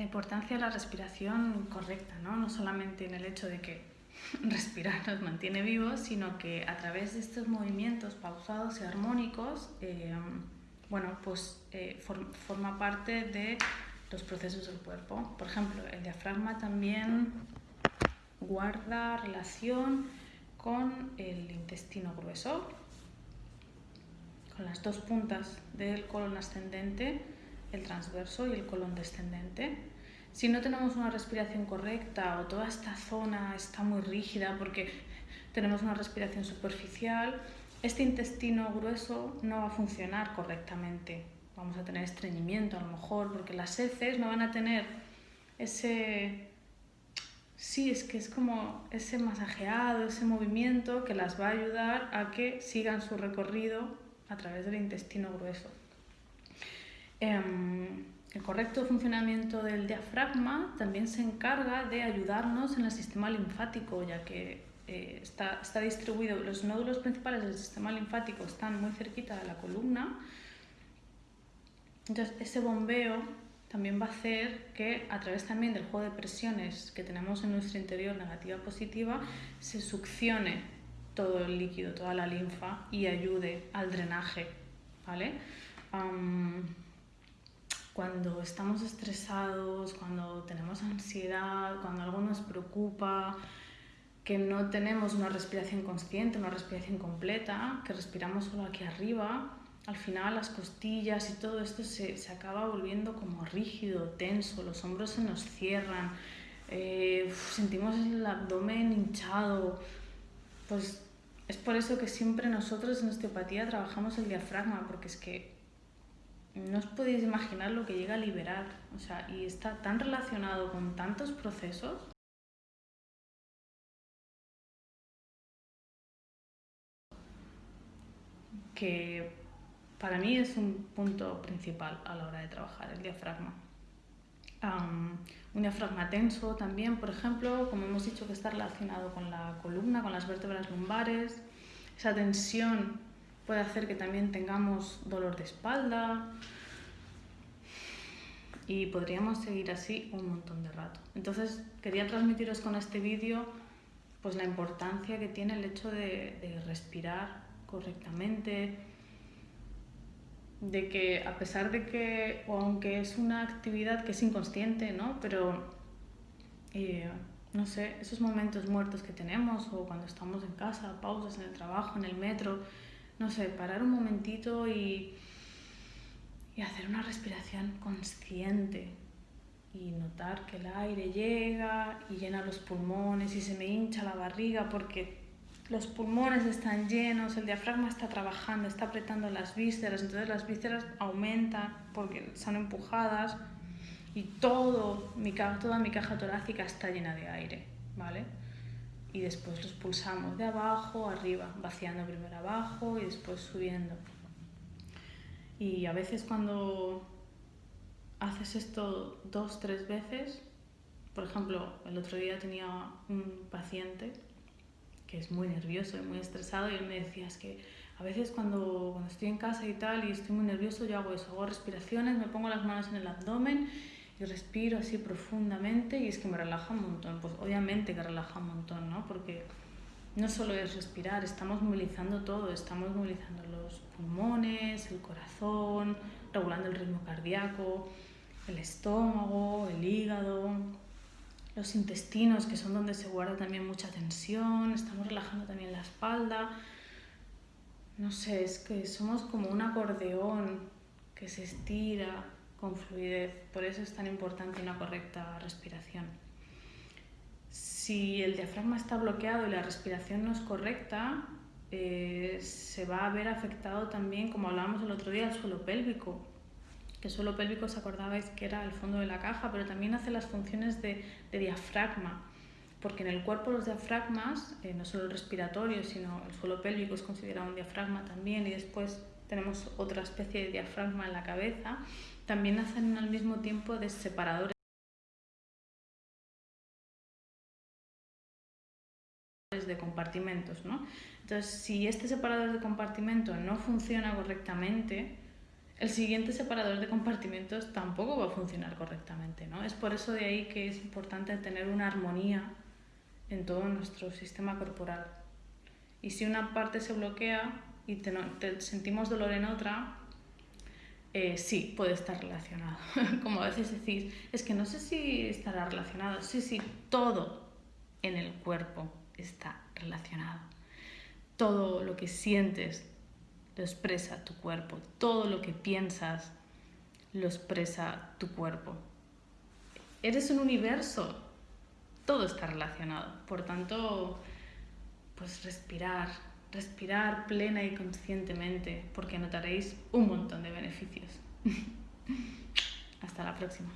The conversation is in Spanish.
la importancia de la respiración correcta, ¿no? No solamente en el hecho de que respirar nos mantiene vivos, sino que a través de estos movimientos pausados y armónicos, eh, bueno, pues eh, forma parte de los procesos del cuerpo. Por ejemplo, el diafragma también guarda relación con el intestino grueso, con las dos puntas del colon ascendente, el transverso y el colon descendente. Si no tenemos una respiración correcta o toda esta zona está muy rígida porque tenemos una respiración superficial, este intestino grueso no va a funcionar correctamente. Vamos a tener estreñimiento a lo mejor porque las heces no van a tener ese... Sí, es que es como ese masajeado, ese movimiento que las va a ayudar a que sigan su recorrido a través del intestino grueso. Em, el correcto funcionamiento del diafragma también se encarga de ayudarnos en el sistema linfático, ya que eh, está, está, distribuido, los nódulos principales del sistema linfático están muy cerquita de la columna. Entonces, ese bombeo también va a hacer que a través también del juego de presiones que tenemos en nuestro interior negativa positiva, se succione todo el líquido, toda la linfa y ayude al drenaje. ¿vale? Cuando estamos estresados, cuando tenemos ansiedad, cuando algo nos preocupa, que no tenemos una respiración consciente, una respiración completa, que respiramos solo aquí arriba, al final las costillas y todo esto se, se acaba volviendo como rígido, tenso, los hombros se nos cierran, eh, sentimos el abdomen hinchado, pues es por eso que siempre nosotros en osteopatía trabajamos el diafragma, porque es que no os podéis imaginar lo que llega a liberar, o sea, y está tan relacionado con tantos procesos. que para mí es un punto principal a la hora de trabajar el diafragma. un diafragma tenso también, por ejemplo, como hemos dicho que está relacionado con la columna, con las vértebras lumbares. Esa tensión puede hacer que también tengamos dolor de espalda y podríamos seguir así un montón de rato. Entonces quería transmitiros con este vídeo pues la importancia que tiene el hecho de, respirar correctamente, de que a pesar de que, o aunque es una actividad que es inconsciente, ¿no? Pero, eh, no sé, esos momentos muertos que tenemos o cuando estamos en casa, pausas en el trabajo, en el metro, no sé, parar un momentito y, y hacer una respiración consciente y notar que el aire llega y llena los pulmones y se me hincha la barriga porque los pulmones están llenos, el diafragma está trabajando, está apretando las vísceras, entonces las vísceras aumentan porque son empujadas y todo, mi, toda mi caja torácica está llena de aire, ¿vale? Y después los pulsamos de abajo arriba, vaciando primero abajo y después subiendo. Y a veces cuando haces esto dos, tres veces, por ejemplo, el otro día tenía un paciente que es muy nervioso y muy estresado y él me decía, es que a veces cuando, cuando estoy en casa y tal y estoy muy nervioso yo hago eso, hago respiraciones, me pongo las manos en el abdomen y respiro así profundamente y es que me relaja un montón. Pues obviamente que relaja un montón, ¿no? Porque no solo es respirar, estamos movilizando todo, estamos movilizando los pulmones, el corazón, regulando el ritmo cardíaco, el estómago, el hígado, los intestinos, que son donde se guarda también mucha tensión, estamos relajando también la espalda. No sé, es que somos como un acordeón que se estira, con fluidez. Por eso es tan importante una correcta respiración. Si el diafragma está bloqueado y la respiración no es correcta, eh, se va a ver afectado también, como hablábamos el otro día, el suelo pélvico. Que el suelo pélvico, os acordabais que era el fondo de la caja, pero también hace las funciones de, diafragma. Porque en el cuerpo los diafragmas, eh, no solo el respiratorio, sino el suelo pélvico es considerado un diafragma también, y después tenemos otra especie de diafragma en la cabeza, también hacen al mismo tiempo de separadores de compartimentos. ¿no? Entonces, si este separador de compartimento no funciona correctamente, el siguiente separador de compartimentos tampoco va a funcionar correctamente, ¿no? Es por eso de ahí que es importante tener una armonía en todo nuestro sistema corporal. Y si una parte se bloquea y te, sentimos dolor en otra, eh, sí, puede estar relacionado. Como a veces decís, es que no sé si estará relacionado. Sí, sí, todo en el cuerpo está relacionado. Todo lo que sientes lo expresa tu cuerpo. Todo lo que piensas lo expresa tu cuerpo. Eres un universo. Todo está relacionado. Por tanto, pues respirar, respirar plena y conscientemente, porque notaréis un montón de beneficios. Hasta la próxima.